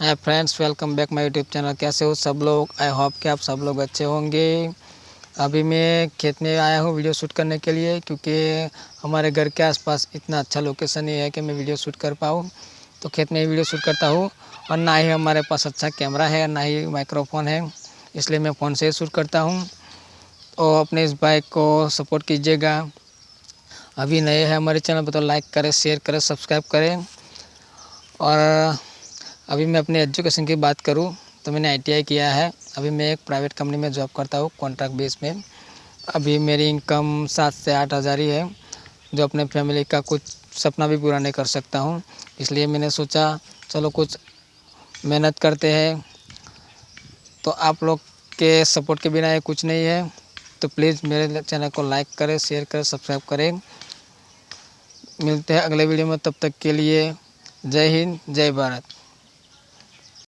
Hi friends welcome back my YouTube channel कैसे हो सब लोग? आई होप कि आप सब लोग अच्छे होंगे। अभी मैं खेत में आया हूँ वीडियो शूट करने के लिए, क्योंकि हमारे घर के आसपास इतना अच्छा लोकेशन नहीं है कि मैं वीडियो शूट कर पाऊँ। तो खेत में ही वीडियो शूट करता हूँ, और ना ही हमारे पास अच्छा कैमरा है, ना ही माइक्रोफोन है, इसलिए मैं फ़ोन से ही शूट करता हूँ। और अपने इस बाइक को सपोर्ट कीजिएगा। अभी नए हैं हमारे चैनल पर तो लाइक करें शेयर करें सब्सक्राइब करें, और अभी मैं अपने एजुकेशन की बात करूँ तो मैंने आईटीआई किया है। अभी मैं एक प्राइवेट कंपनी में जॉब करता हूँ कॉन्ट्रैक्ट बेस में। अभी मेरी इनकम सात से आठ हज़ार ही है, जो अपने फैमिली का कुछ सपना भी पूरा नहीं कर सकता हूँ। इसलिए मैंने सोचा, चलो कुछ मेहनत करते हैं। तो आप लोग के सपोर्ट के बिना ये कुछ नहीं है। तो प्लीज़ मेरे चैनल को लाइक करें शेयर करें सब्सक्राइब करें। मिलते हैं अगले वीडियो में, तब तक के लिए जय हिंद, जय भारत।